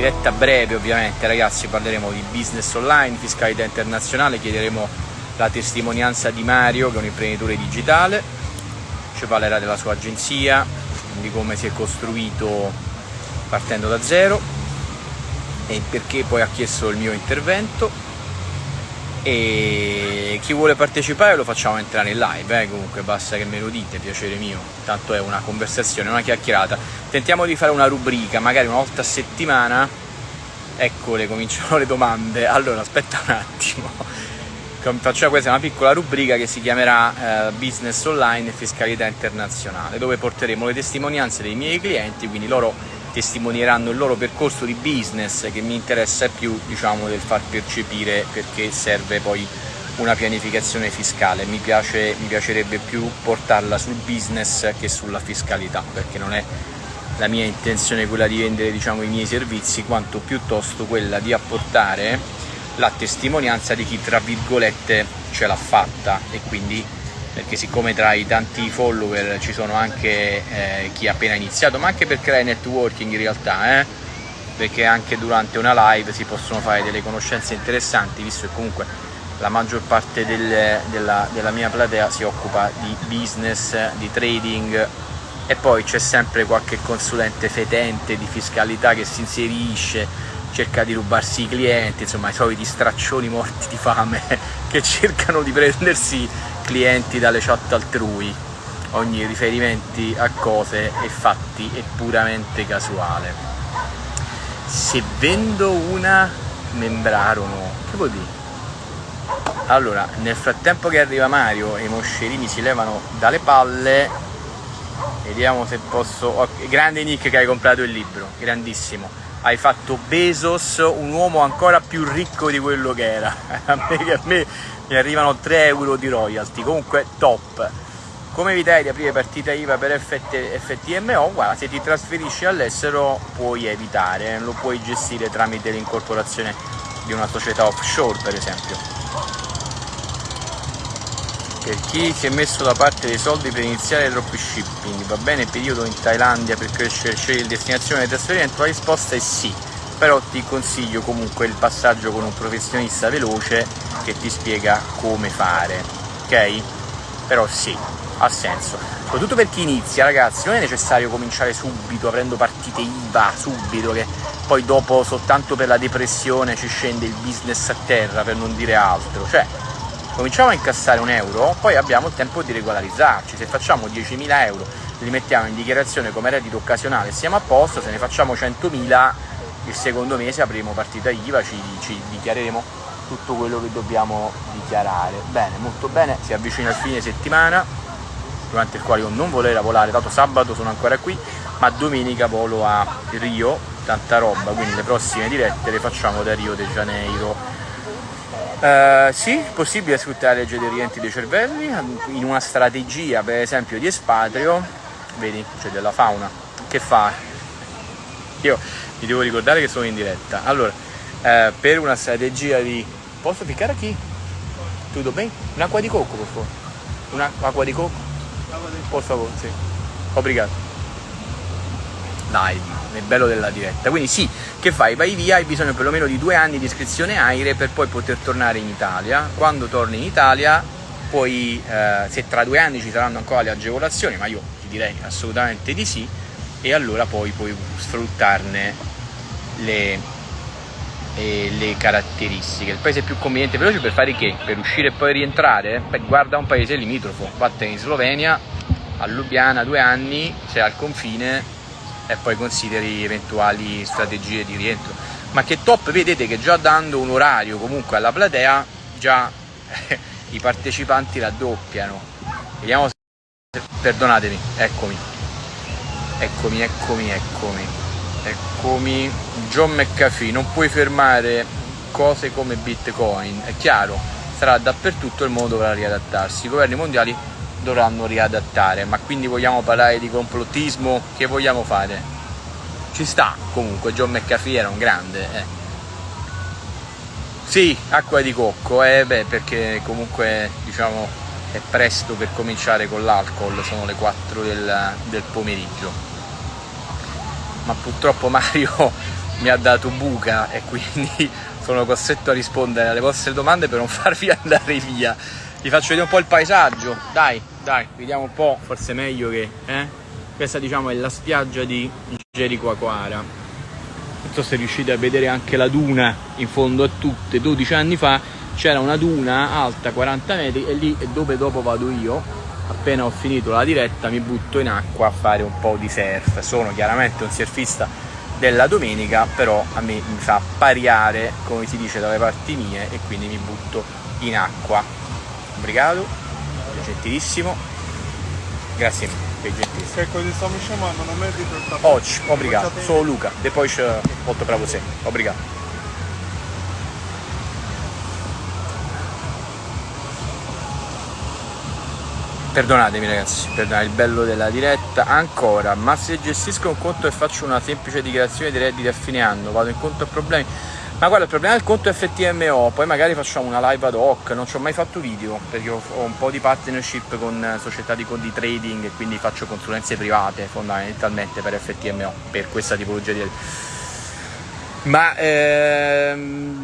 diretta breve ovviamente ragazzi parleremo di business online, fiscalità internazionale, chiederemo la testimonianza di Mario che è un imprenditore digitale, ci parlerà della sua agenzia, di come si è costruito partendo da zero e perché poi ha chiesto il mio intervento e chi vuole partecipare lo facciamo entrare in live, eh? comunque basta che me lo dite, piacere mio, tanto è una conversazione, una chiacchierata. Tentiamo di fare una rubrica, magari una volta a settimana, eccole, cominciano le domande. Allora, aspetta un attimo, facciamo questa una piccola rubrica che si chiamerà eh, Business Online e Fiscalità Internazionale, dove porteremo le testimonianze dei miei clienti, quindi loro testimonieranno il loro percorso di business che mi interessa più diciamo del far percepire perché serve poi una pianificazione fiscale. Mi, piace, mi piacerebbe più portarla sul business che sulla fiscalità perché non è la mia intenzione quella di vendere diciamo, i miei servizi quanto piuttosto quella di apportare la testimonianza di chi tra virgolette ce l'ha fatta e quindi perché siccome tra i tanti follower ci sono anche eh, chi ha appena iniziato, ma anche per creare networking in realtà, eh? perché anche durante una live si possono fare delle conoscenze interessanti, visto che comunque la maggior parte del, della, della mia platea si occupa di business, di trading e poi c'è sempre qualche consulente fetente di fiscalità che si inserisce, cerca di rubarsi i clienti, insomma i soliti straccioni morti di fame che cercano di prendersi clienti dalle chat altrui, ogni riferimento a cose e fatti è puramente casuale. Se vendo una membrarono, che vuol dire? Allora, nel frattempo che arriva Mario e i moscerini si levano dalle palle, vediamo se posso... Oh, grande Nick che hai comprato il libro, grandissimo. Hai fatto Bezos un uomo ancora più ricco di quello che era. a me, a me mi arrivano 3 euro di royalty, comunque top. Come evitare di aprire partita IVA per FT, FTMO? Guarda, se ti trasferisci all'estero puoi evitare, lo puoi gestire tramite l'incorporazione di una società offshore per esempio. Per chi si è messo da parte dei soldi per iniziare dropshipping, va bene il periodo in Thailandia per crescere, scegliere destinazione di trasferimento? La risposta è sì, però ti consiglio comunque il passaggio con un professionista veloce che ti spiega come fare, ok? Però sì, ha senso. Soprattutto per chi inizia, ragazzi, non è necessario cominciare subito aprendo partite IVA, subito, che poi dopo soltanto per la depressione ci scende il business a terra, per non dire altro. Cioè, cominciamo a incassare un euro, poi abbiamo il tempo di regolarizzarci. Se facciamo 10.000 euro, li mettiamo in dichiarazione come reddito occasionale, siamo a posto, se ne facciamo 100.000, il secondo mese avremo partita IVA, ci, ci dichiareremo tutto quello che dobbiamo dichiarare. Bene, molto bene, si avvicina il fine settimana, durante il quale io non volevo volare, dato sabato sono ancora qui, ma domenica volo a Rio, tanta roba, quindi le prossime dirette le facciamo da Rio de Janeiro. Uh, sì, è possibile sfruttare le legge dei rientri dei cervelli in una strategia per esempio di espatrio, vedi, c'è della fauna, che fa? Io mi devo ricordare che sono in diretta. Allora, uh, per una strategia di Posso ficcare qui? Tutto bene? Un'acqua di cocco, per favore. Un'acqua di cocco? Per favore, sì. Obrigado. Dai, è bello della diretta. Quindi sì, che fai? Vai via, hai bisogno perlomeno di due anni di iscrizione AIRE per poi poter tornare in Italia. Quando torni in Italia, poi eh, se tra due anni ci saranno ancora le agevolazioni, ma io ti direi assolutamente di sì, e allora poi puoi sfruttarne le, e le caratteristiche. Il paese più conveniente e veloce per fare che? Per uscire e poi rientrare? Beh, guarda un paese limitrofo, vattene in Slovenia, a Lubiana due anni, sei al confine e poi consideri eventuali strategie di rientro. Ma che top, vedete che già dando un orario comunque alla platea, già i partecipanti raddoppiano. Vediamo se... Perdonatemi, eccomi. Eccomi, eccomi, eccomi. Eccomi, John McAfee, non puoi fermare cose come Bitcoin, è chiaro, sarà dappertutto il mondo dovrà riadattarsi, i governi mondiali dovranno riadattare, ma quindi vogliamo parlare di complottismo, che vogliamo fare? Ci sta, comunque, John McAfee era un grande, eh. Sì, acqua di cocco, eh beh, perché comunque, diciamo, è presto per cominciare con l'alcol, sono le 4 del, del pomeriggio ma purtroppo Mario mi ha dato buca e quindi sono costretto a rispondere alle vostre domande per non farvi andare via. Vi faccio vedere un po' il paesaggio, dai, dai, vediamo un po', forse meglio che... Eh? Questa diciamo è la spiaggia di Jericoacoara. Non so se riuscite a vedere anche la duna in fondo a tutte, 12 anni fa c'era una duna alta 40 metri e lì è dove dopo vado io appena ho finito la diretta mi butto in acqua a fare un po' di surf. Sono chiaramente un surfista della domenica però a me mi fa pariare come si dice dalle parti mie e quindi mi butto in acqua. Obrigado gentilissimo. Grazie mille per gentilissimo. Ecco, ti stavo chamando, non meriti tappeto. oggi obrigado sono Luca depois volto para você obrigado Perdonatemi ragazzi, perdonate il bello della diretta. Ancora, ma se gestisco un conto e faccio una semplice dichiarazione di redditi a fine anno, vado incontro a problemi. Ma guarda, il problema del conto FTMO, poi magari facciamo una live ad hoc, non ci ho mai fatto video perché ho, un po' di partnership con società di, di trading e quindi faccio consulenze private fondamentalmente per FTMO, per questa tipologia di... Ma ehm,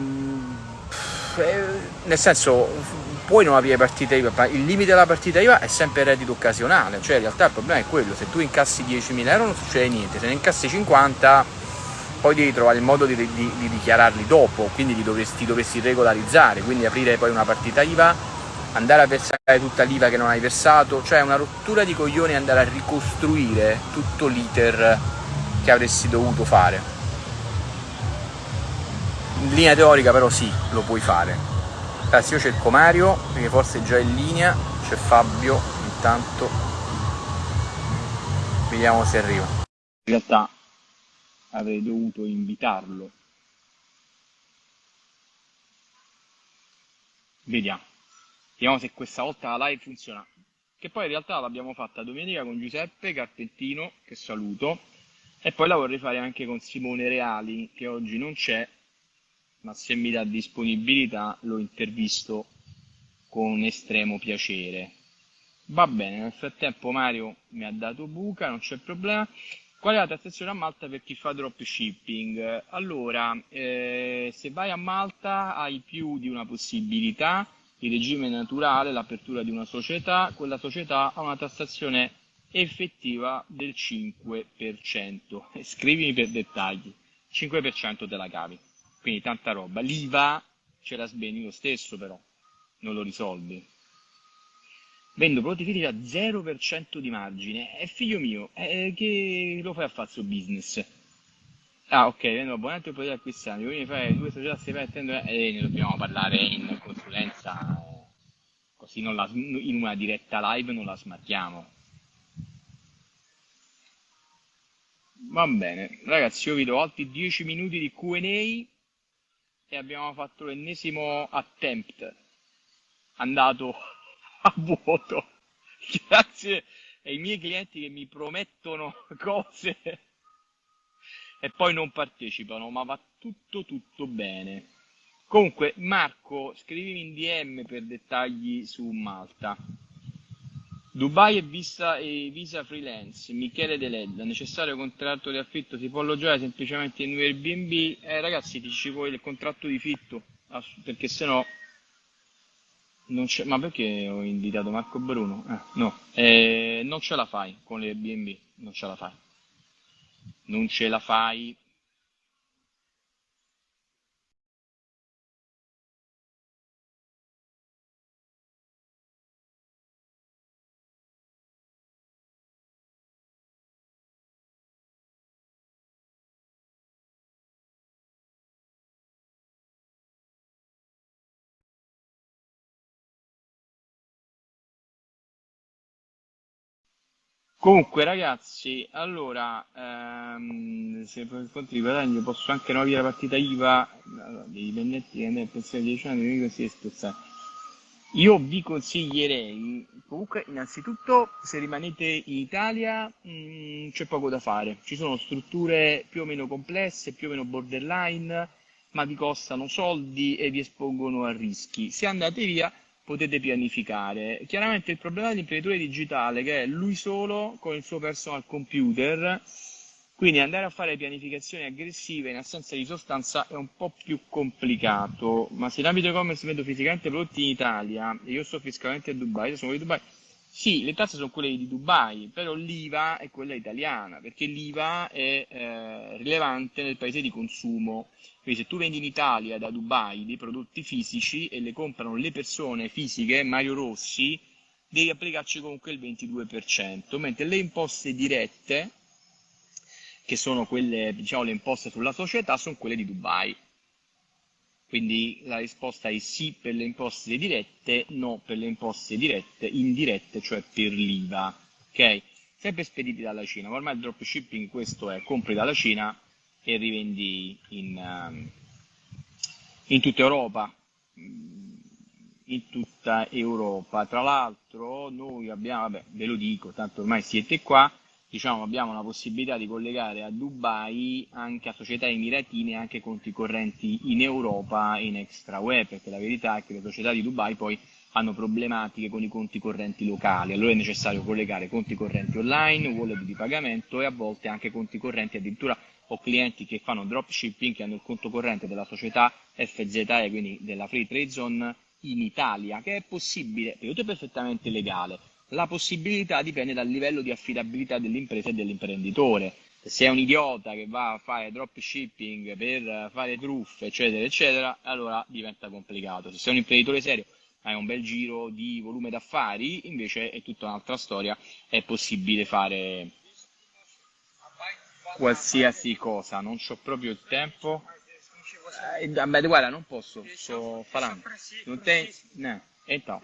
eh, nel senso puoi non aprire partita IVA, il limite della partita IVA è sempre reddito occasionale, cioè in realtà il problema è quello, se tu incassi 10.000 euro non succede niente, se ne incassi 50 poi devi trovare il modo di, di, di dichiararli dopo, quindi li dovresti, dovresti regolarizzare, quindi aprire poi una partita IVA, andare a versare tutta l'IVA che non hai versato, cioè una rottura di coglioni andare a ricostruire tutto l'iter che avresti dovuto fare. In linea teorica però sì, lo puoi fare, Ragazzi io cerco Mario perché forse è già in linea, c'è Fabio intanto, vediamo se arriva. In realtà avrei dovuto invitarlo. Vediamo. Vediamo se questa volta la live funziona. Che poi in realtà l'abbiamo fatta domenica con Giuseppe Carpettino, che saluto, e poi la vorrei fare anche con Simone Reali, che oggi non c'è, ma se mi dà disponibilità lo intervisto con estremo piacere. Va bene, nel frattempo Mario mi ha dato buca, non c'è problema. Qual è la tassazione a Malta per chi fa dropshipping? Allora, eh, se vai a Malta hai più di una possibilità, il regime naturale, l'apertura di una società, quella società ha una tassazione effettiva del 5%. Scrivimi per dettagli, 5% te la cavi quindi tanta roba. L'IVA ce la sbeni lo stesso però, non lo risolvi. Vendo prodotti critici a 0% di margine. È figlio mio, eh, che lo fai a fare business? Ah, ok, vendo abbonamento e potete acquistare. Quindi fai due società si attendo e ne dobbiamo parlare in consulenza. Così la, in una diretta live non la smattiamo. Va bene, ragazzi, io vi do altri 10 minuti di QA e abbiamo fatto l'ennesimo attempt. Andato a vuoto. Grazie ai miei clienti che mi promettono cose. E poi non partecipano ma va tutto tutto bene. Comunque Marco scrivimi in DM per dettagli su Malta Dubai e visa, e visa freelance, Michele Deledda, necessario contratto di affitto, si può alloggiare semplicemente in Airbnb, eh, ragazzi ti ci vuole il contratto di fitto, perché sennò non c'è, ma perché ho invitato Marco Bruno? Eh, no, eh, non ce la fai con l'Airbnb, non ce la fai, non ce la fai Comunque ragazzi, allora, ehm, se per conto di guadagno posso anche non avere la partita IVA allora, dei dipendenti che hanno pensione di 10 anni, mi consiglio spezzare. Io vi consiglierei, comunque innanzitutto se rimanete in Italia mh, mm, c'è poco da fare, ci sono strutture più o meno complesse, più o meno borderline, ma vi costano soldi e vi espongono a rischi. Se andate via potete pianificare. Chiaramente il problema dell'imprenditore digitale che è lui solo con il suo personal computer Quindi andare a fare pianificazioni aggressive in assenza di sostanza è un po' più complicato, ma se in ambito e-commerce vendo fisicamente prodotti in Italia e io sto fiscalmente a Dubai, sono di Dubai, sì, le tasse sono quelle di Dubai, però l'IVA è quella italiana, perché l'IVA è eh, rilevante nel paese di consumo. Quindi se tu vendi in Italia da Dubai dei prodotti fisici e le comprano le persone fisiche, Mario Rossi, devi applicarci comunque il 22%, mentre le imposte dirette, che sono quelle, diciamo, le imposte sulla società, sono quelle di Dubai. Quindi la risposta è sì per le imposte dirette, no per le imposte dirette, indirette, cioè per l'IVA. Ok? Sempre spediti dalla Cina, ma ormai il dropshipping questo è, compri dalla Cina e rivendi in, um, in tutta Europa. In tutta Europa. Tra l'altro noi abbiamo, vabbè, ve lo dico, tanto ormai siete qua, diciamo, abbiamo la possibilità di collegare a Dubai anche a società emiratine anche conti correnti in Europa in extra web, perché la verità è che le società di Dubai poi hanno problematiche con i conti correnti locali, allora è necessario collegare conti correnti online, wallet di pagamento e a volte anche conti correnti, addirittura ho clienti che fanno dropshipping che hanno il conto corrente della società FZE, quindi della Free Trade Zone in Italia, che è possibile, è perfettamente legale la possibilità dipende dal livello di affidabilità dell'impresa e dell'imprenditore. Se sei un idiota che va a fare dropshipping per fare truffe, eccetera, eccetera, allora diventa complicato. Se sei un imprenditore serio, hai un bel giro di volume d'affari, invece è tutta un'altra storia, è possibile fare qualsiasi cosa, non ho proprio il tempo. Eh, vabbè, guarda, non posso, sto parlando. Non te... No. E no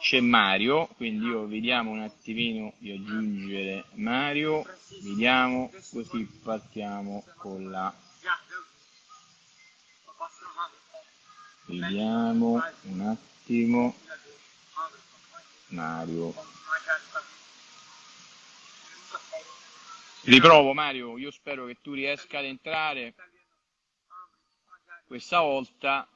c'è Mario, quindi io vediamo un attimino di aggiungere Mario, vediamo, così partiamo con la... Vediamo un attimo. Mario. Riprovo Mario, io spero che tu riesca ad entrare questa volta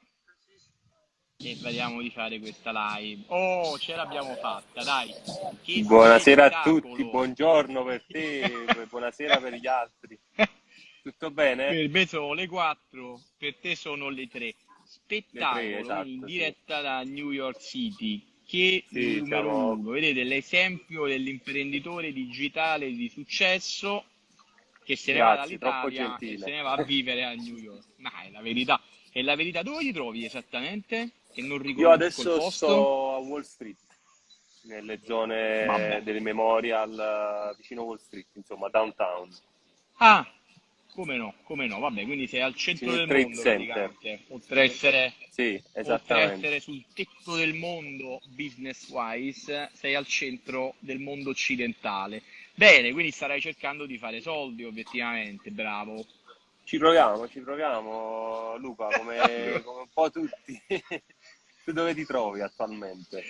e vediamo di fare questa live. Oh, ce l'abbiamo fatta, dai. Che buonasera a tutti, buongiorno per te, buonasera per gli altri. Tutto bene? Per me sono le 4, per te sono le 3. Spettacolo le 3, esatto, in diretta sì. da New York City. Che sì, numero siamo... uno, vedete l'esempio dell'imprenditore digitale di successo che se Grazie, ne va dall'Italia e se ne va a vivere a New York. Ma è la verità. E la verità dove ti trovi esattamente? Che non riconosco Io adesso sto a Wall Street, nelle zone Vabbè. del Memorial vicino Wall Street, insomma, downtown. Ah, come no, come no, vabbè, quindi sei al centro del mondo praticamente, oltre a essere, sì, essere sul tetto del mondo business wise, sei al centro del mondo occidentale. Bene, quindi starai cercando di fare soldi obiettivamente, bravo. Ci proviamo, ci proviamo Luca, come, come un po' tutti. Tu dove ti trovi attualmente?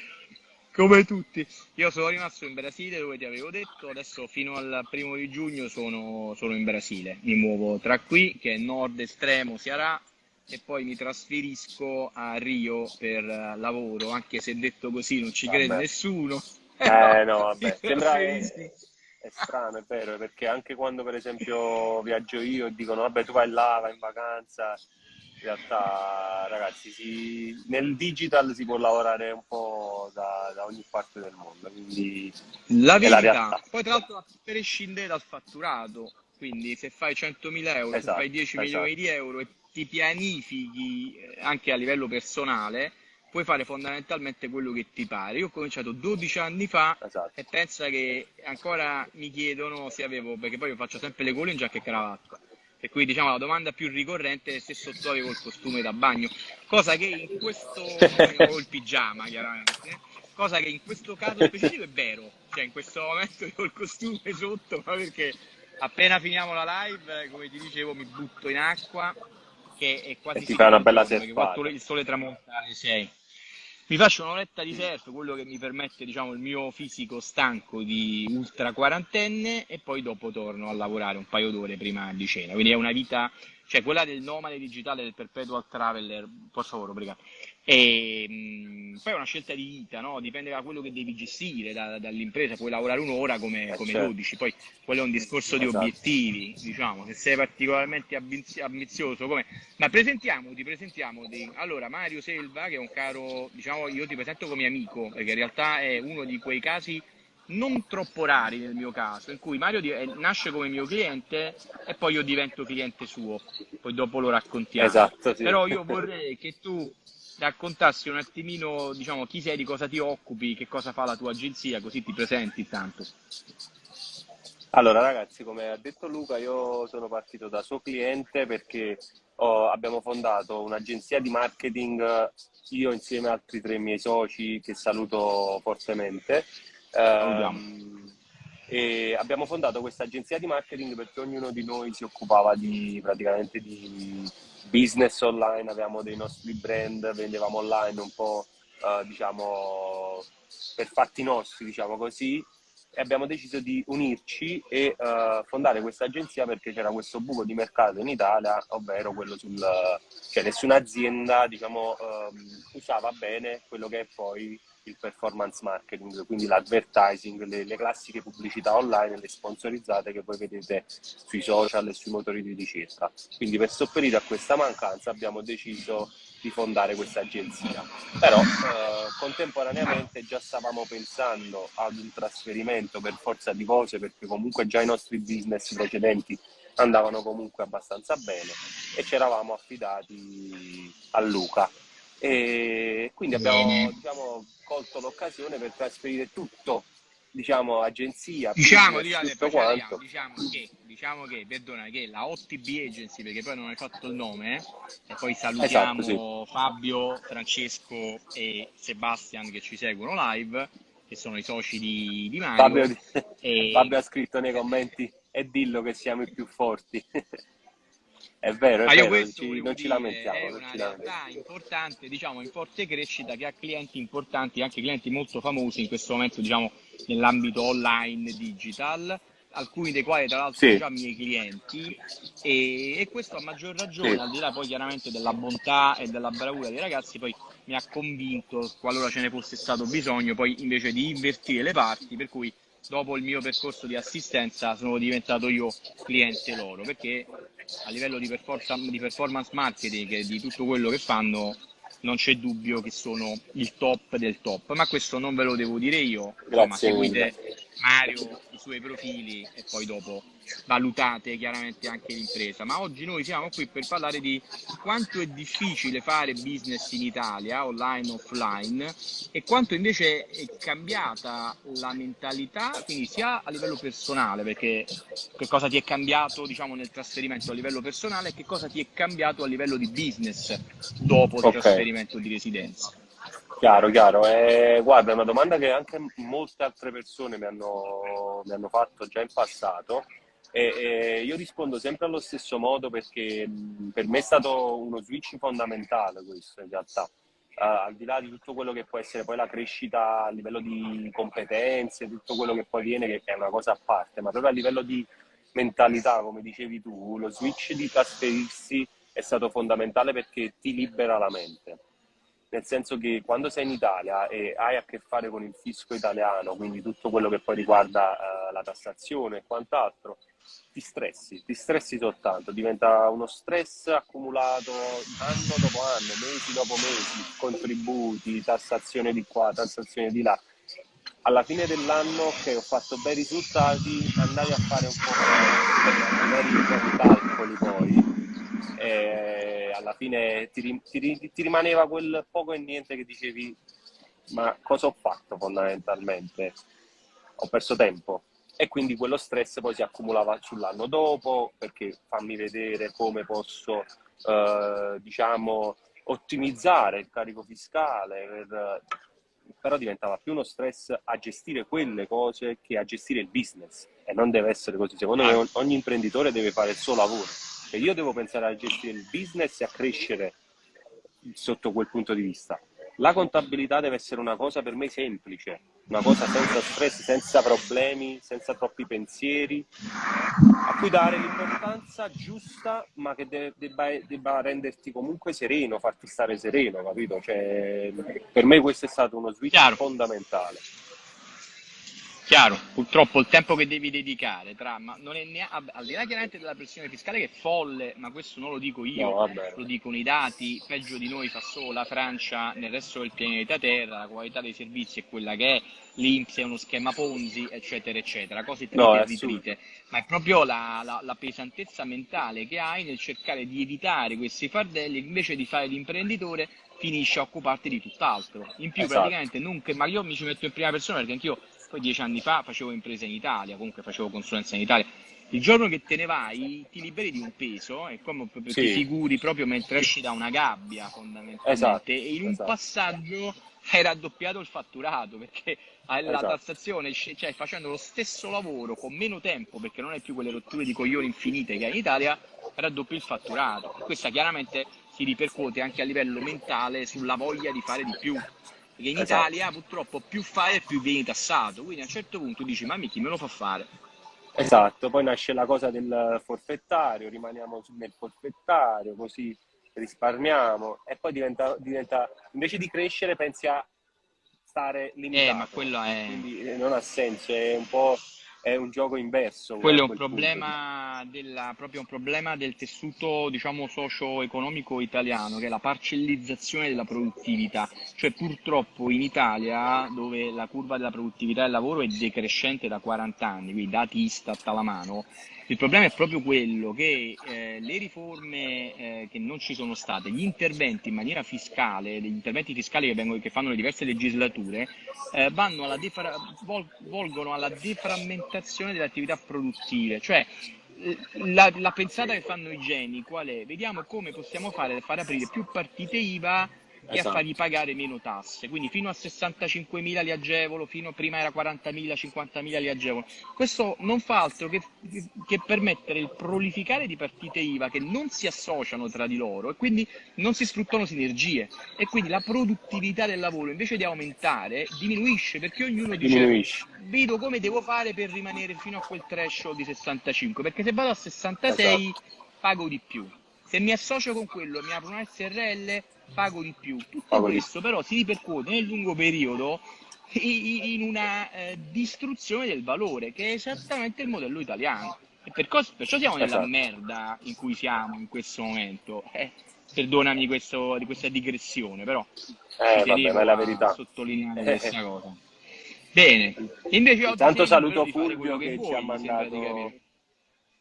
Come tutti. Io sono rimasto in Brasile dove ti avevo detto, adesso fino al primo di giugno sono, sono in Brasile. Mi muovo tra qui, che è nord estremo Ceará, e poi mi trasferisco a Rio per lavoro, anche se detto così non ci crede nessuno. Eh no, vabbè, sembra è, è strano, è vero, perché anche quando per esempio viaggio io e dicono vabbè tu vai là, vai in vacanza, realtà ragazzi si, nel digital si può lavorare un po' da, da ogni parte del mondo quindi la verità la poi tra l'altro a prescindere dal fatturato quindi se fai 100.000 euro esatto, se fai 10 esatto. milioni di euro e ti pianifichi eh, anche a livello personale puoi fare fondamentalmente quello che ti pare. Io ho cominciato 12 anni fa esatto. e pensa che ancora mi chiedono se avevo, perché poi io faccio sempre le cole in giacca e cravatta e quindi diciamo la domanda più ricorrente è se sotto avevo il costume da bagno, cosa che in questo o il pigiama chiaramente, cosa che in questo caso specifico è vero, cioè in questo momento ho il costume sotto, ma perché appena finiamo la live, come ti dicevo, mi butto in acqua che è quasi e ti fa una bella serata. Il sole tramonta alle 6 mi faccio un'oretta di surf, quello che mi permette diciamo, il mio fisico stanco di ultra quarantenne e poi dopo torno a lavorare un paio d'ore prima di cena. Quindi è una vita cioè quella del nomade digitale, del perpetual traveler, per favore, obrigado. E, mh, poi è una scelta di vita, no? dipende da quello che devi gestire, da, dall'impresa, puoi lavorare un'ora come, Eh, come certo. 12, poi quello è un discorso di Esatto. obiettivi, diciamo, se sei particolarmente ambiz- ambizioso, come... ma presentiamoti, presentiamoti. Allora, Mario Selva, che è un caro, diciamo, io ti presento come amico, perché in realtà è uno di quei casi non troppo rari nel mio caso, in cui Mario di- eh, nasce come mio cliente e poi io divento cliente suo, poi dopo lo raccontiamo. Esatto, sì. Però io vorrei che tu raccontassi un attimino, diciamo, chi sei, di cosa ti occupi, che cosa fa la tua agenzia, così ti presenti intanto. Allora ragazzi, come ha detto Luca, io sono partito da suo cliente perché ho- abbiamo fondato un'agenzia di marketing, eh, io insieme a altri tre miei soci che saluto fortemente. Ehm, e abbiamo fondato questa agenzia di marketing perché ognuno di noi si occupava di praticamente di business online, avevamo dei nostri brand, vendevamo online un po' eh, diciamo per fatti nostri, diciamo così, e abbiamo deciso di unirci e eh, fondare questa agenzia perché c'era questo buco di mercato in Italia, ovvero quello sul cioè nessuna azienda diciamo ehm, usava bene quello che è poi il performance marketing, quindi l'advertising, le, le classiche pubblicità online, le sponsorizzate che voi vedete sui social e sui motori di ricerca. Quindi per sopperire a questa mancanza abbiamo deciso di fondare questa agenzia. Però eh, contemporaneamente già stavamo pensando ad un trasferimento per forza di cose, perché comunque già i nostri business precedenti andavano comunque abbastanza bene e ci eravamo affidati a Luca. E quindi abbiamo diciamo, colto l'occasione per trasferire tutto, diciamo, agenzia, Diciamo, business, diciamo, arriviamo, diciamo che, diciamo che, perdona, che la OTB Agency, perché poi non hai fatto il nome, eh, e poi salutiamo Esatto, Fabio, Francesco e Sebastian che ci seguono live, che sono i soci di, di Mario. Fabio, E- Fabio ha scritto nei commenti e dillo che siamo i più forti. è vero, è io vero, non questo ci, non ci lamentiamo. è una realtà importante, diciamo, in forte crescita che ha clienti importanti, anche clienti molto famosi in questo momento, diciamo, nell'ambito online digital, alcuni dei quali tra l'altro Sì. sono già miei clienti e, e questo a maggior ragione, Sì. al di là poi chiaramente della bontà e della bravura dei ragazzi, poi mi ha convinto, qualora ce ne fosse stato bisogno, poi invece di invertire le parti, per cui dopo il mio percorso di assistenza sono diventato io cliente loro, perché a livello di, di performance marketing e di tutto quello che fanno non c'è dubbio che sono il top del top, ma questo non ve lo devo dire io, Grazie seguite Mario, i suoi profili e poi dopo valutate chiaramente anche l'impresa. Ma oggi noi siamo qui per parlare di quanto è difficile fare business in Italia, online, offline, e quanto invece è cambiata la mentalità, quindi sia a livello personale, perché che cosa ti è cambiato diciamo nel trasferimento a livello personale e che cosa ti è cambiato a livello di business dopo il trasferimento di residenza. Chiaro, chiaro. Eh, guarda, è una domanda che anche molte altre persone mi hanno, mi hanno fatto già in passato e, e io rispondo sempre allo stesso modo perché per me è stato uno switch fondamentale questo in realtà. Eh, al di là di tutto quello che può essere poi la crescita a livello di competenze, tutto quello che poi viene, che è una cosa a parte, ma proprio a livello di mentalità, come dicevi tu, lo switch di trasferirsi è stato fondamentale perché ti libera la mente nel senso che quando sei in Italia e hai a che fare con il fisco italiano, quindi tutto quello che poi riguarda eh, la tassazione e quant'altro, ti stressi, ti stressi soltanto, diventa uno stress accumulato anno dopo anno, mesi dopo mesi, contributi, tassazione di qua, tassazione di là. Alla fine dell'anno che ho fatto bei risultati, andavi a fare un po' di calcoli poi e alla fine ti, ti ti rimaneva quel poco e niente che dicevi ma cosa ho fatto fondamentalmente? Ho perso tempo. E quindi quello stress poi si accumulava sull'anno dopo perché fammi vedere come posso eh, diciamo ottimizzare il carico fiscale per- però diventava più uno stress a gestire quelle cose che a gestire il business. E non deve essere così. Secondo me ogni imprenditore deve fare il suo lavoro e io devo pensare a gestire il business e a crescere sotto quel punto di vista. La contabilità deve essere una cosa per me semplice, una cosa senza stress, senza problemi, senza troppi pensieri, a cui dare l'importanza giusta, ma che de- debba, debba, renderti comunque sereno, farti stare sereno, capito? Cioè, per me questo è stato uno switch Chiaro. fondamentale. Chiaro, purtroppo il tempo che devi dedicare tra, ma non è neanche, al di là chiaramente della pressione fiscale che è folle, ma questo non lo dico io, no, lo dicono i dati, peggio di noi fa solo la Francia nel resto del pianeta Terra, la qualità dei servizi è quella che è, l'Inps è uno schema Ponzi, eccetera, eccetera, cose trite no, e ritrite, ma è proprio la, la, la, pesantezza mentale che hai nel cercare di evitare questi fardelli, invece di fare l'imprenditore finisci a occuparti di tutt'altro. In più esatto. praticamente non che, ma io mi ci metto in prima persona perché anch'io poi dieci anni fa facevo impresa in Italia, comunque facevo consulenza in Italia. Il giorno che te ne vai ti liberi di un peso, è come sì. ti figuri proprio mentre esci da una gabbia fondamentalmente esatto. e in un esatto. passaggio hai raddoppiato il fatturato perché la esatto. tassazione, cioè facendo lo stesso lavoro con meno tempo perché non hai più quelle rotture di coglioni infinite che hai in Italia, raddoppi il fatturato. Questa chiaramente si ripercuote anche a livello mentale sulla voglia di fare di più perché in esatto. Italia purtroppo più fai e più vieni tassato, quindi a un certo punto dici ma chi me lo fa fare? Esatto, poi nasce la cosa del forfettario, rimaniamo nel forfettario, così risparmiamo e poi diventa, diventa invece di crescere pensi a stare limitato. Eh, ma quello è... Quindi non ha senso, è un po' è un gioco inverso. Quello è un problema, della, proprio un problema del tessuto diciamo, socio-economico italiano, che è la parcellizzazione della produttività. Cioè purtroppo in Italia, dove la curva della produttività del lavoro è decrescente da 40 anni, quindi dati Istat alla mano, il problema è proprio quello che eh, le riforme eh, che non ci sono state, gli interventi in maniera fiscale, gli interventi fiscali che, vengono, che fanno le diverse legislature, eh, alla defra- vol- volgono alla deframmentazione delle attività produttive, cioè la, la, pensata che fanno i geni qual è? Vediamo come possiamo fare per far aprire più partite IVA e esatto. a fargli pagare meno tasse. Quindi fino a 65.000 li agevolo, fino a prima era 40.000, 50.000 li agevolo. Questo non fa altro che, che, permettere il prolificare di partite IVA che non si associano tra di loro e quindi non si sfruttano sinergie. E quindi la produttività del lavoro invece di aumentare diminuisce perché ognuno dice diminuisce. vedo come devo fare per rimanere fino a quel threshold di 65, perché se vado a 66 esatto. pago di più. Se mi associo con quello e mi apro una SRL pago di più. Tutto pago questo di... però si ripercuote nel lungo periodo in una eh, distruzione del valore, che è esattamente il modello italiano. E per cos- perciò siamo nella esatto. merda in cui siamo in questo momento. Eh, perdonami questo, di questa digressione, però eh, vabbè, ma è la verità. sottolineare eh, questa eh. cosa. Bene, invece oggi Tanto saluto Fulvio che, che ci ha mandato,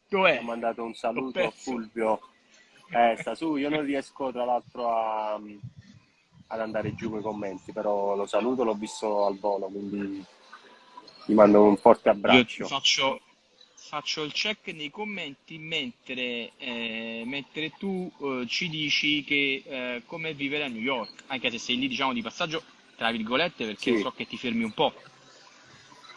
ci ha mandato un saluto a Fulvio eh, sta su, io non riesco tra l'altro a, ad andare giù con i commenti, però lo saluto, l'ho visto al volo, quindi ti mando un forte abbraccio. Faccio, faccio, il check nei commenti mentre, eh, mentre tu eh, ci dici che eh, come vivere a New York, anche se sei lì diciamo di passaggio, tra virgolette, perché sì. so che ti fermi un po'.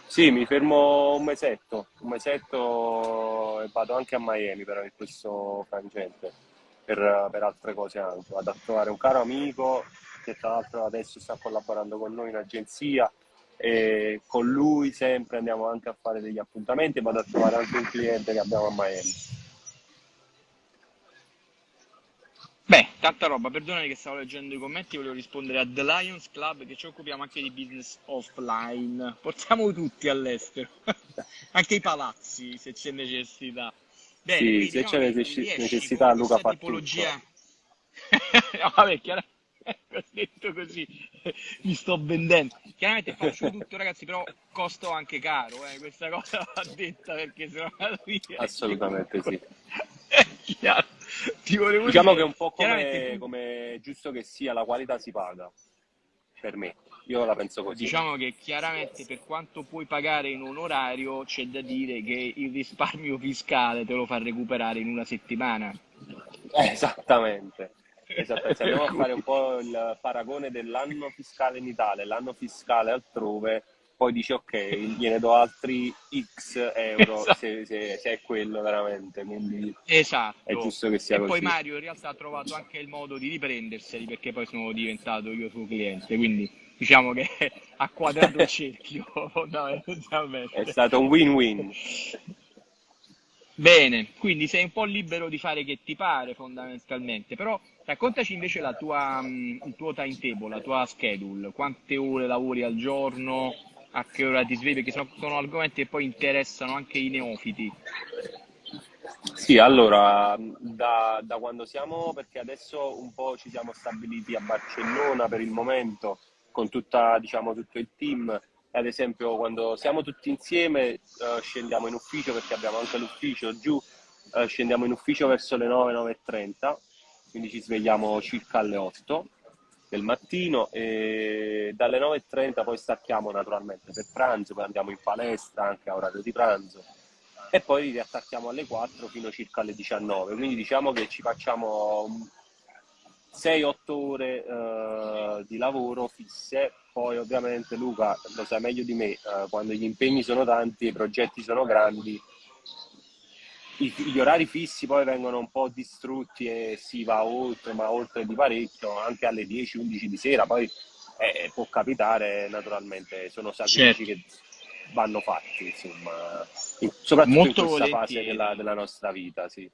Sì, mi fermo un mesetto, un mesetto e vado anche a Miami però in questo frangente per, per, altre cose anche. Vado a trovare un caro amico che tra l'altro adesso sta collaborando con noi in agenzia e con lui sempre andiamo anche a fare degli appuntamenti vado a trovare anche un cliente che abbiamo a Miami. Beh, tanta roba, perdonami che stavo leggendo i commenti, volevo rispondere a The Lions Club che ci occupiamo anche di business offline, portiamo tutti all'estero, anche i palazzi se c'è necessità. Bene, sì, se c'è necess- necessità Luca fa tipologia... no, vabbè, chiaramente detto così, mi sto vendendo. Chiaramente faccio tutto, ragazzi, però costo anche caro, eh. questa cosa va detta perché sennò via. Assolutamente sì. Diciamo dire, che è un po' come, come giusto che sia, la qualità si paga, per me. Io la penso così. Diciamo che chiaramente per quanto puoi pagare in un orario c'è da dire che il risparmio fiscale te lo fa recuperare in una settimana. Esattamente. Esatto, se andiamo a fare un po' il paragone dell'anno fiscale in Italia e l'anno fiscale altrove, poi dici ok, gliene do altri X euro esatto. se, se, se, è quello veramente, quindi esatto. è giusto che sia e così. poi Mario in realtà ha trovato anche il modo di riprenderseli perché poi sono diventato io suo cliente, quindi diciamo che ha quadrato il cerchio fondamentalmente. È stato un win-win. Bene, quindi sei un po' libero di fare che ti pare fondamentalmente, però raccontaci invece la tua, mm, il tuo timetable, la tua schedule, quante ore lavori al giorno, a che ora ti svegli, perché sono, sono argomenti che poi interessano anche i neofiti. Sì, allora, da, da quando siamo, perché adesso un po' ci siamo stabiliti a Barcellona per il momento, con tutta, diciamo, tutto il team, ad esempio quando siamo tutti insieme uh, scendiamo in ufficio perché abbiamo anche l'ufficio giù, uh, scendiamo in ufficio verso le 9, 9.30, quindi ci svegliamo circa alle 8 del mattino e dalle 9.30 poi stacchiamo naturalmente per pranzo, poi andiamo in palestra anche a orario di pranzo e poi riattacchiamo alle 4 fino circa alle 19, quindi diciamo che ci facciamo 6-8 ore uh, di lavoro fisse. Poi ovviamente Luca lo sa meglio di me, eh, quando gli impegni sono tanti, i progetti sono grandi, i, gli orari fissi poi vengono un po' distrutti e si va oltre, ma oltre di parecchio, anche alle 10-11 di sera, poi eh, può capitare naturalmente, sono sacrifici certo. che vanno fatti, insomma, soprattutto Molto in questa volentieri. fase della, della nostra vita, sì.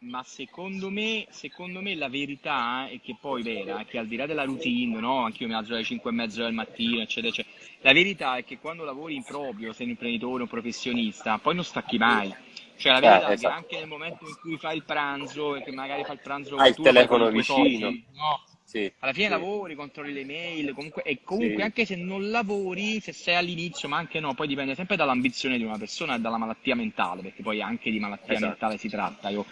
ma secondo me, secondo me la verità è che poi vera, che al di là della routine, no? Anche io mi alzo alle 5 e mezza del mattino, eccetera, eccetera. La verità è che quando lavori in proprio, sei un imprenditore, un professionista, poi non stacchi mai. Cioè la eh, verità eh, esatto. è che anche nel momento in cui fai il pranzo, e che magari fai il pranzo hai il telefono vicino, soldi, no? Sì, alla fine sì. lavori, controlli le mail, comunque, e comunque sì. anche se non lavori, se sei all'inizio, ma anche no, poi dipende sempre dall'ambizione di una persona e dalla malattia mentale, perché poi anche di malattia esatto. mentale si tratta. Io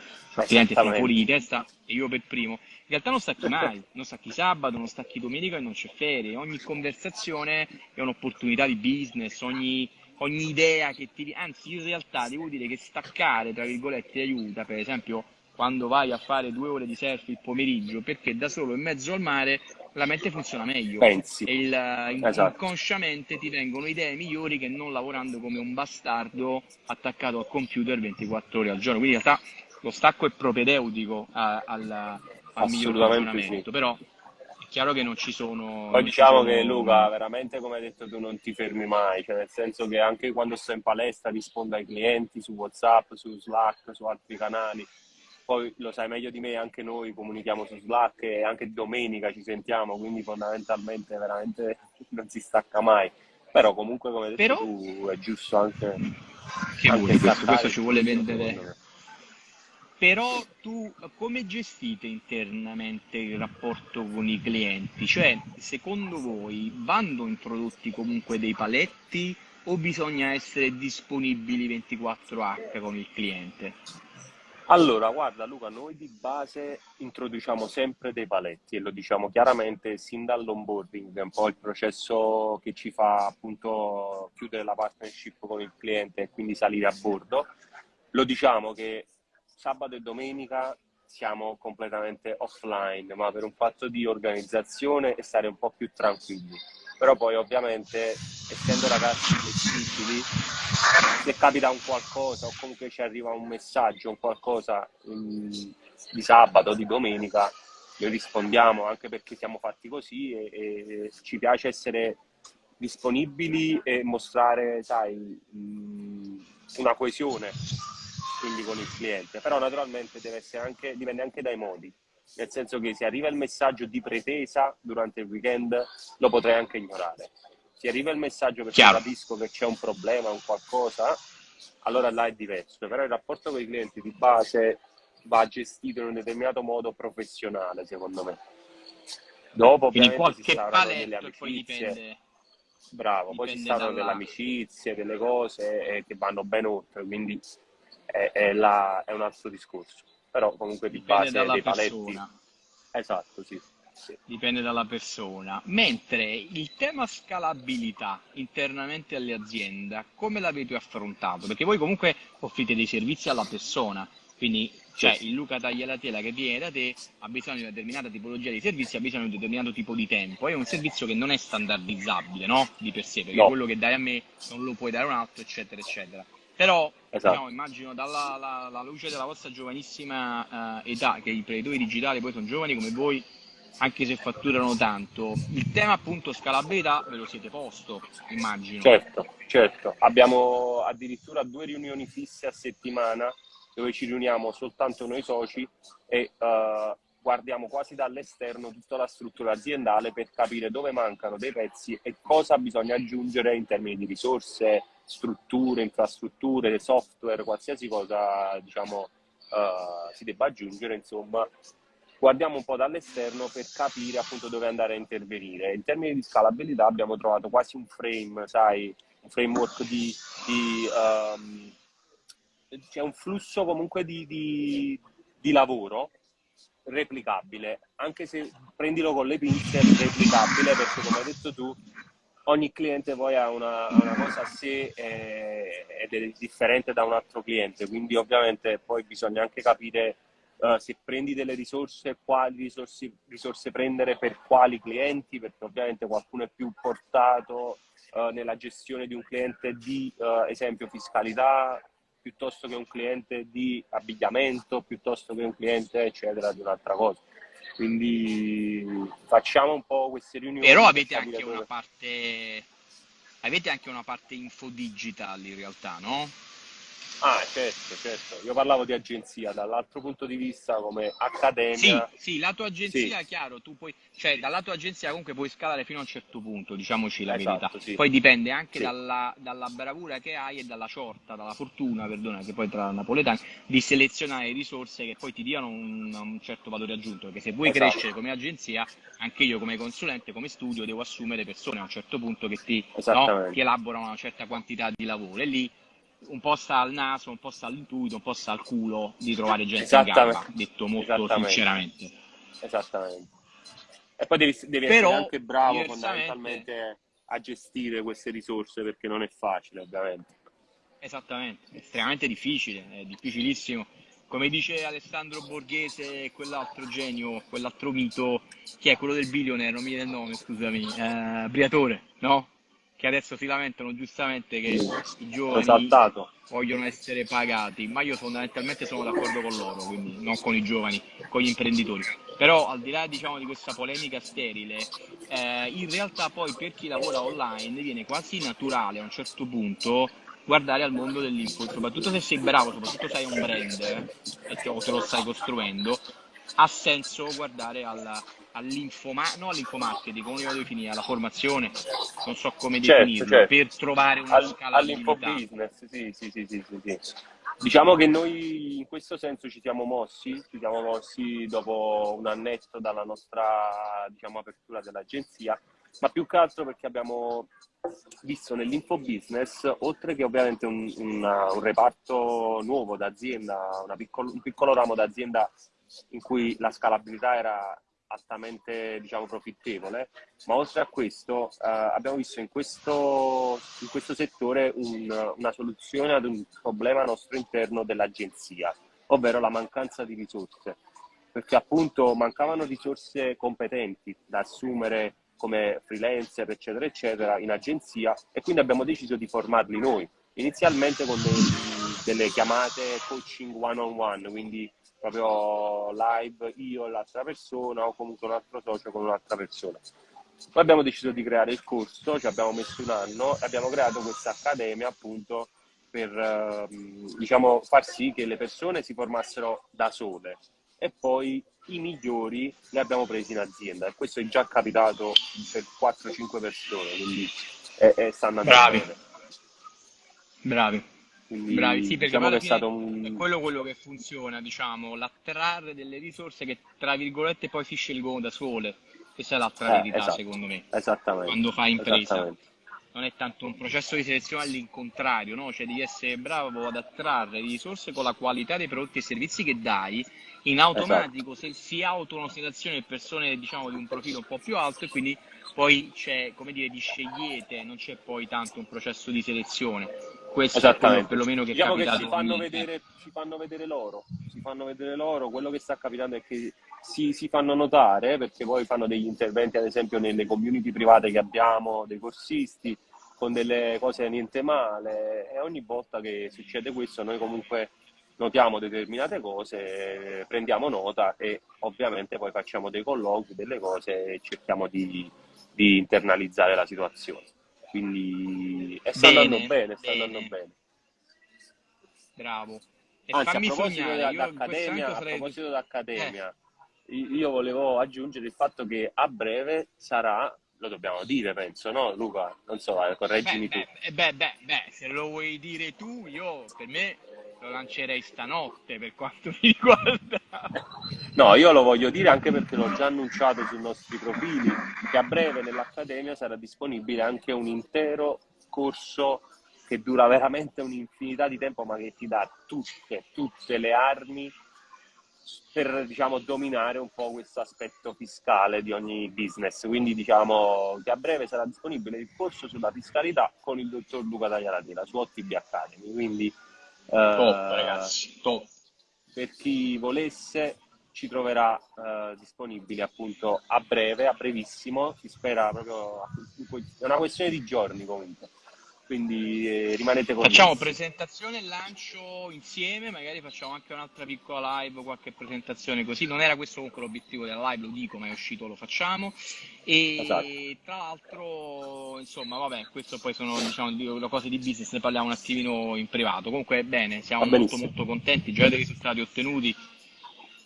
che sono fuori di testa e io per primo. In realtà non stacchi mai, non stacchi sabato, non stacchi domenica e non c'è ferie. Ogni conversazione è un'opportunità di business, ogni, ogni idea che ti... Anzi, in realtà devo dire che staccare, tra virgolette, aiuta, per esempio quando vai a fare due ore di surf il pomeriggio perché da solo in mezzo al mare la mente funziona meglio Pensi. e il, esatto. inconsciamente ti vengono idee migliori che non lavorando come un bastardo attaccato al computer 24 ore al giorno quindi in realtà lo stacco è propedeutico a, al, al miglior funzionamento sì. però è chiaro che non ci sono poi diciamo sono... che Luca veramente come hai detto tu non ti fermi mai cioè nel senso che anche quando sto in palestra rispondo ai clienti su Whatsapp su Slack su altri canali poi lo sai meglio di me, anche noi comunichiamo su Slack e anche domenica ci sentiamo, quindi fondamentalmente veramente non si stacca mai. Però comunque come hai detto Però... tu è giusto anche... Che anche vuoi, questo, questo ci vuole vendere... Però tu come gestite internamente il rapporto con i clienti? Cioè, secondo voi vanno introdotti comunque dei paletti o bisogna essere disponibili 24H con il cliente? Allora, guarda Luca, noi di base introduciamo sempre dei paletti e lo diciamo chiaramente sin dall'onboarding, è un po' il processo che ci fa appunto chiudere la partnership con il cliente e quindi salire a bordo. Lo diciamo che sabato e domenica siamo completamente offline, ma per un fatto di organizzazione e stare un po' più tranquilli. Però poi ovviamente essendo ragazzi flessibili se capita un qualcosa o comunque ci arriva un messaggio, un qualcosa um, di sabato o di domenica, noi rispondiamo anche perché siamo fatti così e, e ci piace essere disponibili e mostrare, sai, um, una coesione quindi con il cliente, però naturalmente deve essere anche, dipende anche dai modi, nel senso che se arriva il messaggio di pretesa durante il weekend lo potrei anche ignorare ti arriva il messaggio perché Chiaro. capisco che c'è un problema, un qualcosa, allora là è diverso. Però il rapporto con i clienti di base va gestito in un determinato modo professionale, secondo me. Dopo Quindi si saranno delle amicizie. Bravo, poi ci saranno dalla... delle amicizie, delle cose eh, che vanno ben oltre, quindi è, è, la, è un altro discorso. Però comunque di dipende base dei paletti. Persona. Esatto, sì. Sì. Dipende dalla persona. Mentre il tema scalabilità internamente alle aziende, come l'avete affrontato? Perché voi comunque offrite dei servizi alla persona, quindi cioè il Luca taglia la tela che viene da te ha bisogno di una determinata tipologia di servizi, ha bisogno di un determinato tipo di tempo. È un servizio che non è standardizzabile, no? Di per sé, perché no. quello che dai a me non lo puoi dare a un altro, eccetera, eccetera. Però esatto. no, immagino dalla la, la luce della vostra giovanissima uh, età, che i imprenditori digitali poi sono giovani come voi, anche se fatturano tanto. Il tema appunto scalabilità ve lo siete posto, immagino. Certo, certo. Abbiamo addirittura due riunioni fisse a settimana dove ci riuniamo soltanto noi soci e uh, guardiamo quasi dall'esterno tutta la struttura aziendale per capire dove mancano dei pezzi e cosa bisogna aggiungere in termini di risorse, strutture, infrastrutture, software, qualsiasi cosa diciamo uh, si debba aggiungere, insomma, guardiamo un po' dall'esterno per capire appunto dove andare a intervenire. In termini di scalabilità abbiamo trovato quasi un frame, sai, un framework di, di um, c'è un flusso comunque di, di, di, lavoro replicabile, anche se prendilo con le pinze, replicabile perché come hai detto tu, ogni cliente poi ha una, una cosa a sé eh, ed è differente da un altro cliente, quindi ovviamente poi bisogna anche capire Uh, se prendi delle risorse, quali risorse, risorse, prendere per quali clienti, perché ovviamente qualcuno è più portato uh, nella gestione di un cliente di, uh, esempio, fiscalità, piuttosto che un cliente di abbigliamento, piuttosto che un cliente, eccetera, di un'altra cosa. Quindi facciamo un po' queste riunioni. Però avete anche una parte avete anche una parte info digital in realtà, no? Ah, certo, certo. Io parlavo di agenzia, dall'altro punto di vista come accademia. Sì, sì, la tua agenzia, sì. chiaro, tu puoi, cioè dalla tua agenzia comunque puoi scalare fino a un certo punto, diciamoci la esatto, verità. Sì. Poi dipende anche sì. dalla, dalla, bravura che hai e dalla sorta, dalla fortuna, perdona, che poi tra napoletani, di selezionare risorse che poi ti diano un, un certo valore aggiunto, perché se vuoi esatto. crescere come agenzia, anche io come consulente, come studio, devo assumere persone a un certo punto che ti, no, ti elaborano una certa quantità di lavoro e lì un po' sta al naso, un po' sta all'intuito, un po' sta al culo di trovare gente in gamba, detto molto sinceramente. Esattamente. E poi devi, devi Però, essere anche bravo fondamentalmente a gestire queste risorse perché non è facile ovviamente. Esattamente, è estremamente difficile, è difficilissimo. Come dice Alessandro Borghese, quell'altro genio, quell'altro mito, che è quello del billionaire, non mi viene il nome, scusami, eh, Briatore, no? Che adesso si lamentano giustamente che i giovani vogliono essere pagati, ma io fondamentalmente sono d'accordo con loro, quindi non con i giovani, con gli imprenditori. Però al di là diciamo, di questa polemica sterile, eh, in realtà poi per chi lavora online viene quasi naturale a un certo punto guardare al mondo dell'info, soprattutto se sei bravo, soprattutto se hai un brand eh, e te lo stai costruendo, ha senso guardare alla, all'infomarketing, no all'infomarketing, come lo definire, alla formazione, non so come certo, definirlo, certo. per trovare una All, scala All'infobusiness, sì, sì, sì, sì, sì, sì. Diciamo che noi in questo senso ci siamo mossi, ci siamo mossi dopo un annetto dalla nostra diciamo, apertura dell'agenzia, ma più che altro perché abbiamo visto nell'infobusiness, oltre che ovviamente un, una, un reparto nuovo d'azienda, piccolo, un piccolo ramo d'azienda in cui la scalabilità era altamente diciamo, profittevole, ma oltre a questo eh, abbiamo visto in questo, in questo settore un, una soluzione ad un problema nostro interno dell'agenzia, ovvero la mancanza di risorse, perché appunto mancavano risorse competenti da assumere come freelancer, eccetera, eccetera, in agenzia e quindi abbiamo deciso di formarli noi, inizialmente con dei, delle chiamate coaching one on one, quindi proprio live io e l'altra persona o comunque un altro socio con un'altra persona. Poi abbiamo deciso di creare il corso, ci abbiamo messo un anno e abbiamo creato questa accademia appunto per ehm, diciamo, far sì che le persone si formassero da sole e poi i migliori li abbiamo presi in azienda e questo è già capitato per 4-5 persone, quindi è, è sta andando Bravi. Bravi. Quindi, Bravi, sì, perché diciamo è stato un... è quello, quello che funziona, diciamo, l'attrarre delle risorse che tra virgolette poi si scelgono da sole. Questa è l'altra eh, verità, esatto. secondo me. Esattamente. Quando fai impresa. Non è tanto un processo di selezione all'incontrario, no? Cioè devi essere bravo ad attrarre risorse con la qualità dei prodotti e servizi che dai, in automatico esatto. se si auto una situazione persone diciamo di un profilo un po' più alto e quindi poi c'è, come dire, di scegliete, non c'è poi tanto un processo di selezione questo è quello perlomeno che diciamo è capitato. Che ci, fanno vedere, ci fanno vedere loro, ci fanno vedere loro, quello che sta capitando è che si, si, fanno notare perché poi fanno degli interventi ad esempio nelle community private che abbiamo, dei corsisti, con delle cose niente male e ogni volta che succede questo noi comunque notiamo determinate cose, prendiamo nota e ovviamente poi facciamo dei colloqui, delle cose e cerchiamo di, di internalizzare la situazione. Quindi e sta Bene, andando bene, sta bene. andando bene. Bravo. E Anzi, a fammi proposito dell'Accademia, momento a sarei... proposito dell'Accademia, i- io volevo aggiungere il fatto che a breve sarà, lo dobbiamo dire, penso, no, Luca? Non so, eh, Beh, correggimi tu. beh, beh, beh, beh, se lo vuoi dire tu, io per me lo lancerei stanotte per quanto mi riguarda. No, io lo voglio dire anche perché l'ho già annunciato sui nostri profili, che a breve nell'Accademia sarà disponibile anche un intero corso che dura veramente un'infinità di tempo, ma che ti dà tutte, tutte le armi per, diciamo, dominare un po' questo aspetto fiscale di ogni business. Quindi diciamo che a breve sarà disponibile il corso sulla fiscalità con il dottor Luca Tagliaratela su OTB Academy. Quindi Top, eh, ragazzi, top. per chi volesse ci troverà eh, disponibili appunto a breve, a brevissimo, si spera proprio, è una questione di giorni comunque, quindi eh, rimanete con Facciamo presentazione e lancio insieme, magari facciamo anche un'altra piccola live, qualche presentazione così. Non era questo comunque l'obiettivo della live, lo dico, ma è uscito, lo facciamo. E Esatto. tra l'altro, insomma, vabbè, questo poi sono diciamo cose di business, ne parliamo un attimino in privato. Comunque bene, siamo molto molto contenti, già dei risultati ottenuti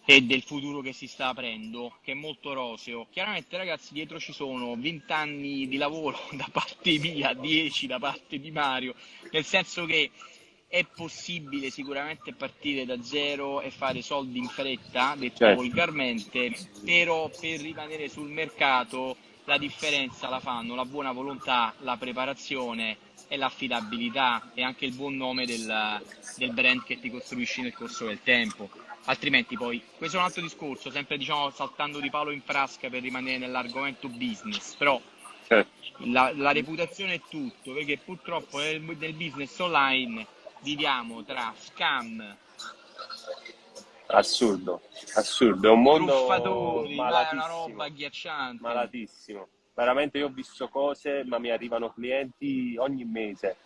e del futuro che si sta aprendo, che è molto roseo. Chiaramente, ragazzi, dietro ci sono 20 anni di lavoro da parte mia, 10 da parte di Mario, nel senso che è possibile sicuramente partire da zero e fare soldi in fretta, detto Certo. volgarmente, però per rimanere sul mercato la differenza la fanno la buona volontà, la preparazione e l'affidabilità e anche il buon nome del, del brand che ti costruisci nel corso del tempo. Altrimenti poi, questo è un altro discorso, sempre diciamo saltando di palo in frasca per rimanere nell'argomento business, però Certo. la, la reputazione è tutto, perché purtroppo nel, nel business online viviamo tra scam, Assurdo, assurdo, è un mondo truffatori, ma è una malatissimo, roba agghiacciante. malatissimo. Veramente io ho visto cose, ma mi arrivano clienti ogni mese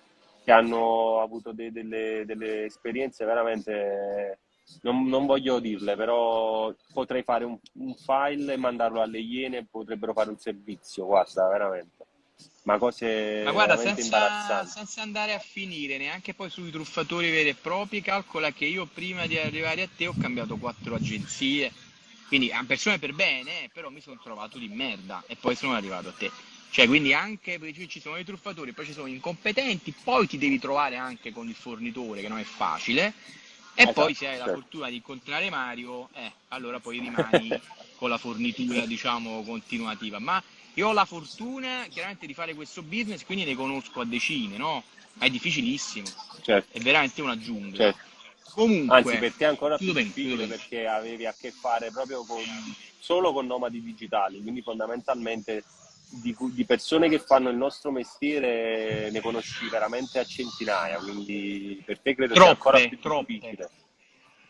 che hanno avuto de- delle, delle esperienze veramente, non, non voglio dirle, però potrei fare un, un file e mandarlo alle Iene potrebbero fare un servizio, guarda, veramente. Ma cose Ma guarda, senza, senza andare a finire neanche poi sui truffatori veri e propri, calcola che io prima di arrivare a te ho cambiato quattro agenzie, quindi a persone per bene, eh, però mi sono trovato di merda e poi sono arrivato a te. Cioè, quindi anche ci sono i truffatori, poi ci sono gli incompetenti, poi ti devi trovare anche con il fornitore, che non è facile, e Esatto, poi se hai la certo. fortuna di incontrare Mario, eh, allora poi rimani con la fornitura, diciamo, continuativa. Ma io ho la fortuna, chiaramente, di fare questo business, quindi ne conosco a decine, no? Ma è difficilissimo, Certo, è veramente una giungla. certo. Comunque, Anzi, per te è ancora più difficile perché avevi a che fare proprio con, solo con nomadi digitali, quindi fondamentalmente di, di persone che fanno il nostro mestiere ne conosci veramente a centinaia, quindi per te credo sia ancora Troppe, più troppe. difficile.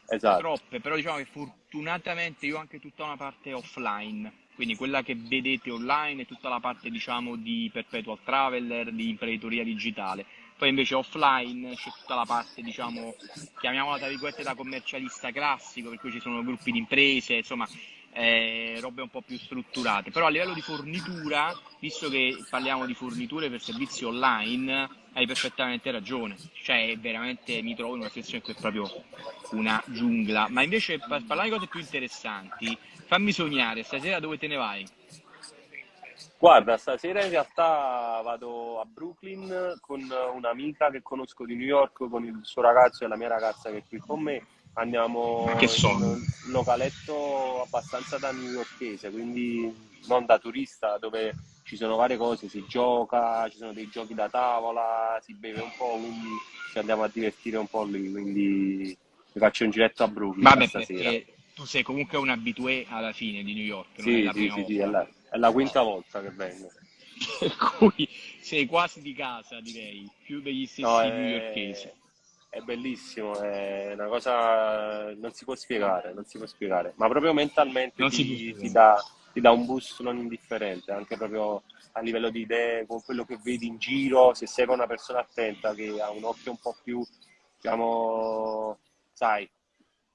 Esatto, troppe, però diciamo che fortunatamente io ho anche tutta una parte offline, quindi quella che vedete online è tutta la parte diciamo di perpetual traveler, di imprenditoria digitale. Poi invece offline c'è tutta la parte, diciamo, chiamiamola tra virgolette da commercialista classico, per cui ci sono gruppi di imprese, insomma, eh, robe un po' più strutturate. Però a livello di fornitura, visto che parliamo di forniture per servizi online, hai perfettamente ragione. Cioè, veramente mi trovo in una situazione che è proprio una giungla. Ma invece, per parlare di cose più interessanti, fammi sognare, stasera dove te ne vai? Guarda, stasera in realtà vado a Brooklyn con un'amica che conosco di New York, con il suo ragazzo e la mia ragazza che è qui con me. Andiamo Che in un localetto abbastanza da newyorkese, quindi non da turista, dove ci sono varie cose, si gioca, ci sono dei giochi da tavola, si beve un po', quindi ci andiamo a divertire un po' lì, quindi mi faccio un giretto a Brooklyn Vabbè, stasera. tu sei comunque un abitué alla fine di New York, non è Sì, sì, sì, sì, è la, è la quinta volta che vengo. Per cui sei quasi di casa, direi, più degli stessi No, newyorkesi. è, è bellissimo, è una cosa non si può spiegare, non si può spiegare, ma proprio mentalmente Non ti, ti dà, ti dà un boost non indifferente, anche proprio a livello di idee, con quello che vedi in giro, se sei una persona attenta che ha un occhio un po' più, diciamo, sai,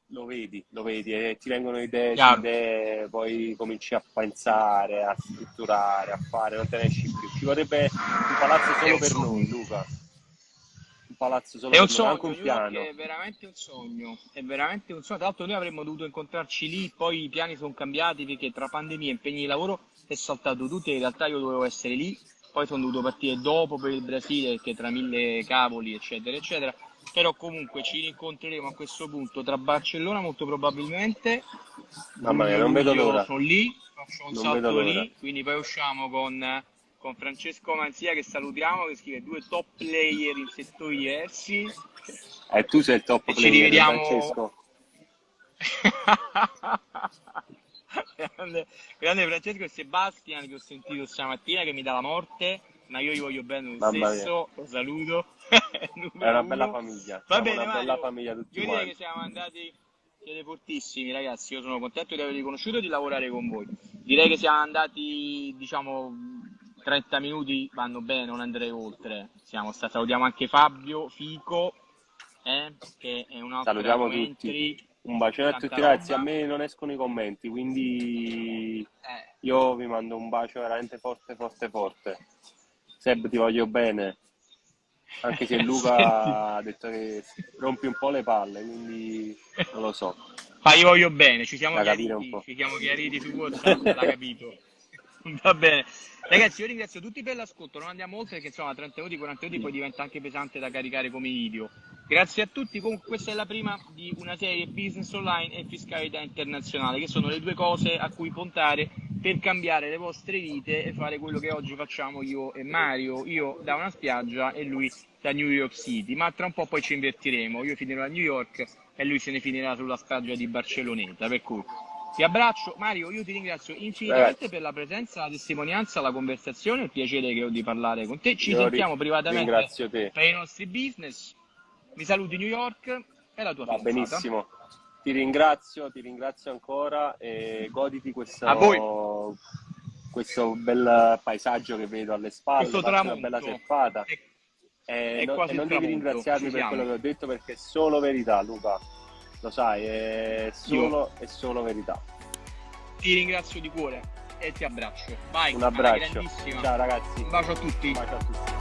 lo vedi, lo vedi e ti vengono idee, idee, poi cominci a pensare, a strutturare, a fare, non te ne esci più. Ci vorrebbe un palazzo solo per noi, Luca. Palazzo solo È un sogno, anche un piano. è veramente un sogno, è veramente un sogno. Tra l'altro noi avremmo dovuto incontrarci lì, poi i piani sono cambiati perché tra pandemia e impegni di lavoro è saltato tutto e in realtà io dovevo essere lì, poi sono dovuto partire dopo per il Brasile perché tra mille cavoli eccetera eccetera. Però comunque ci rincontreremo a questo punto tra Barcellona molto probabilmente. Mamma mia, non vedo l'ora. Sono lì, faccio un Non salto lì, quindi poi usciamo con, con Francesco Manzia che salutiamo, che scrive due top player in settori diversi. E tu sei il top E ci player, rivediamo- Francesco. grande, grande Francesco e Sebastian che ho sentito stamattina che mi dà la morte, ma io gli voglio bene lo Mamma mia. stesso, lo saluto. È una bella famiglia. Va Siamo bene, una bella Mario, famiglia tutti io direi che siamo andati, siete fortissimi ragazzi, io sono contento di avervi conosciuto e di lavorare con voi. Direi che siamo andati, diciamo, 30 minuti vanno bene, non andrei oltre. Siamo stati, salutiamo anche Fabio, Fico, eh, che è un altro Salutiamo tutti. Un bacione a tutti ragazzi, a me non escono i commenti, quindi Eh, io vi mando un bacio veramente forte, forte, forte. Seb, ti voglio bene. Anche se Luca ha detto che rompi un po' le palle, quindi non lo so. Ma io voglio bene, ci siamo chiariti, ci siamo chiariti su WhatsApp, l'ha capito. Va bene. Ragazzi, io ringrazio tutti per l'ascolto, non andiamo oltre perché insomma 30 minuti, 40 minuti poi diventa anche pesante da caricare come video. Grazie a tutti, comunque questa è la prima di una serie Business Online e Fiscalità Internazionale, che sono le due cose a cui puntare per cambiare le vostre vite e fare quello che oggi facciamo io e Mario, io da una spiaggia e lui da New York City, ma tra un po' poi ci invertiremo, io finirò a New York e lui se ne finirà sulla spiaggia di Barcelloneta, per cui ti abbraccio, Mario, io ti ringrazio infinitamente Ragazzi. per la presenza, la testimonianza, la conversazione, il piacere che ho di parlare con te. Ci Io sentiamo privatamente per i nostri business. Mi saluti New York e la tua Va fidanzata. benissimo. Ti ringrazio, ti ringrazio ancora e goditi questo, questo bel paesaggio che vedo alle spalle, una bella surfata. E- E, è no- e non devi ringraziarmi per quello che ho detto perché è solo verità, Luca. Lo sai, è solo, è solo verità. Ti ringrazio di cuore e ti abbraccio. Vai, Un abbraccio. Ciao ragazzi. Un bacio a tutti. Un bacio a tutti.